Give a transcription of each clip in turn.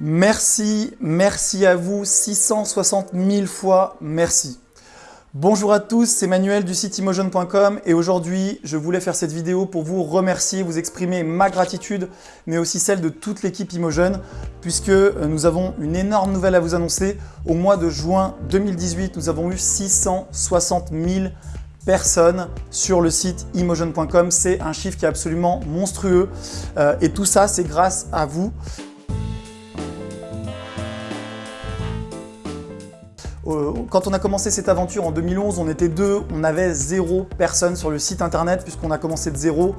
Merci, merci à vous, 660 000 fois merci. Bonjour à tous, c'est Manuel du site Imogen.com et aujourd'hui je voulais faire cette vidéo pour vous remercier, vous exprimer ma gratitude mais aussi celle de toute l'équipe Imogen puisque euh, nous avons une énorme nouvelle à vous annoncer. Au mois de juin 2018, nous avons eu 660 000 personnes sur le site Imogen.com. C'est un chiffre qui est absolument monstrueux euh, et tout ça c'est grâce à vous. Quand on a commencé cette aventure en 2011, on était deux, on avait zéro personne sur le site internet puisqu'on a commencé de zéro.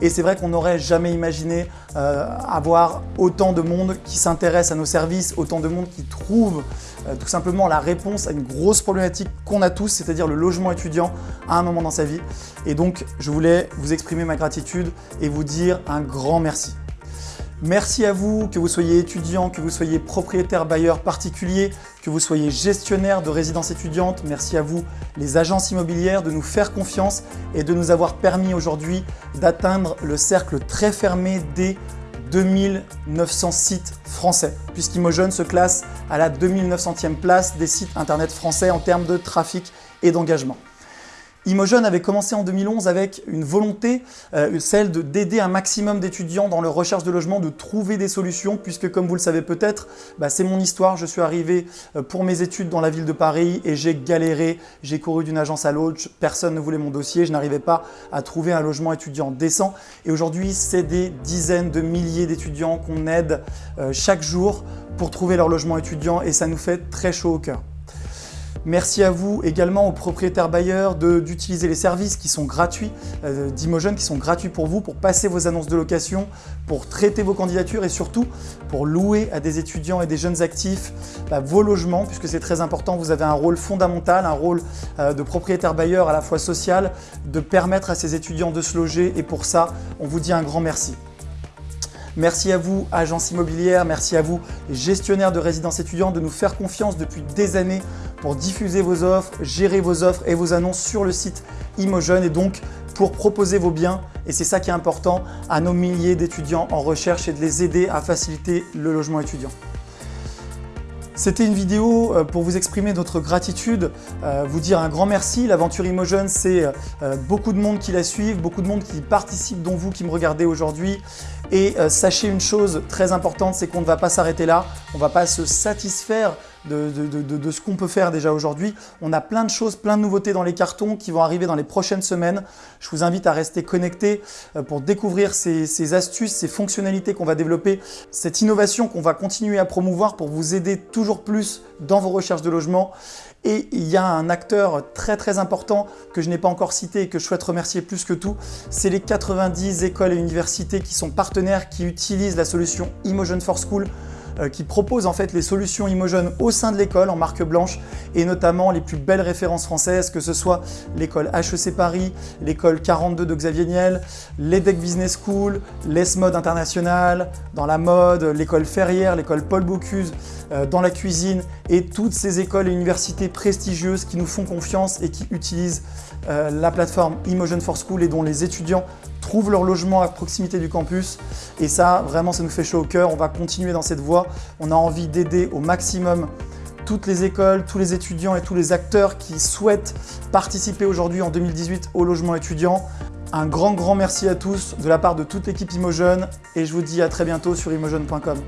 Et c'est vrai qu'on n'aurait jamais imaginé euh, avoir autant de monde qui s'intéresse à nos services, autant de monde qui trouve euh, tout simplement la réponse à une grosse problématique qu'on a tous, c'est-à-dire le logement étudiant à un moment dans sa vie. Et donc, je voulais vous exprimer ma gratitude et vous dire un grand merci. Merci à vous, que vous soyez étudiant, que vous soyez propriétaire bailleur particulier, que vous soyez gestionnaire de résidence étudiante. Merci à vous, les agences immobilières, de nous faire confiance et de nous avoir permis aujourd'hui d'atteindre le cercle très fermé des 2900 sites français, puisqu'Imogen se classe à la 2900e place des sites internet français en termes de trafic et d'engagement. Imogen avait commencé en 2011 avec une volonté, euh, celle d'aider un maximum d'étudiants dans leur recherche de logement, de trouver des solutions, puisque comme vous le savez peut-être, bah, c'est mon histoire. Je suis arrivé euh, pour mes études dans la ville de Paris et j'ai galéré, j'ai couru d'une agence à l'autre, personne ne voulait mon dossier, je n'arrivais pas à trouver un logement étudiant décent. Et aujourd'hui, c'est des dizaines de milliers d'étudiants qu'on aide euh, chaque jour pour trouver leur logement étudiant et ça nous fait très chaud au cœur. Merci à vous également aux propriétaires bailleurs d'utiliser les services qui sont gratuits euh, d'Imogen, qui sont gratuits pour vous, pour passer vos annonces de location, pour traiter vos candidatures et surtout pour louer à des étudiants et des jeunes actifs bah, vos logements, puisque c'est très important. Vous avez un rôle fondamental, un rôle euh, de propriétaire bailleur à la fois social, de permettre à ces étudiants de se loger et pour ça, on vous dit un grand merci. Merci à vous, agence immobilière, merci à vous, gestionnaires de résidences étudiantes, de nous faire confiance depuis des années pour diffuser vos offres, gérer vos offres et vos annonces sur le site Imogen et donc pour proposer vos biens, et c'est ça qui est important, à nos milliers d'étudiants en recherche et de les aider à faciliter le logement étudiant. C'était une vidéo euh, pour vous exprimer notre gratitude, euh, vous dire un grand merci. L'aventure Imogen, c'est euh, beaucoup de monde qui la suivent, beaucoup de monde qui participe, dont vous qui me regardez aujourd'hui. Et sachez une chose très importante, c'est qu'on ne va pas s'arrêter là, on ne va pas se satisfaire de, ce qu'on peut faire déjà aujourd'hui. On a plein de choses, plein de nouveautés dans les cartons qui vont arriver dans les prochaines semaines. Je vous invite à rester connecté euh, pour découvrir ces, astuces, ces fonctionnalités qu'on va développer, cette innovation qu'on va continuer à promouvoir pour vous aider toujours plus dans vos recherches de logement. Et il y a un acteur très très important que je n'ai pas encore cité et que je souhaite remercier plus que tout, c'est les 90 écoles et universités qui sont partenaires, qui utilisent la solution Imogen for School qui propose en fait les solutions Imogen au sein de l'école en marque blanche et notamment les plus belles références françaises, que ce soit l'école HEC Paris, l'école 42 de Xavier Niel, l'EDEC Business School, l'ESMOD International, dans la mode, l'école Ferrière, l'école Paul Bocuse, euh, dans la cuisine et toutes ces écoles et universités prestigieuses qui nous font confiance et qui utilisent euh, la plateforme Imogen for School et dont les étudiants trouvent leur logement à proximité du campus. Et ça, vraiment, ça nous fait chaud au cœur. On va continuer dans cette voie. On a envie d'aider au maximum toutes les écoles, tous les étudiants et tous les acteurs qui souhaitent participer aujourd'hui en 2018 au logement étudiant. Un grand, grand merci à tous de la part de toute l'équipe Imogen et je vous dis à très bientôt sur imogen.com.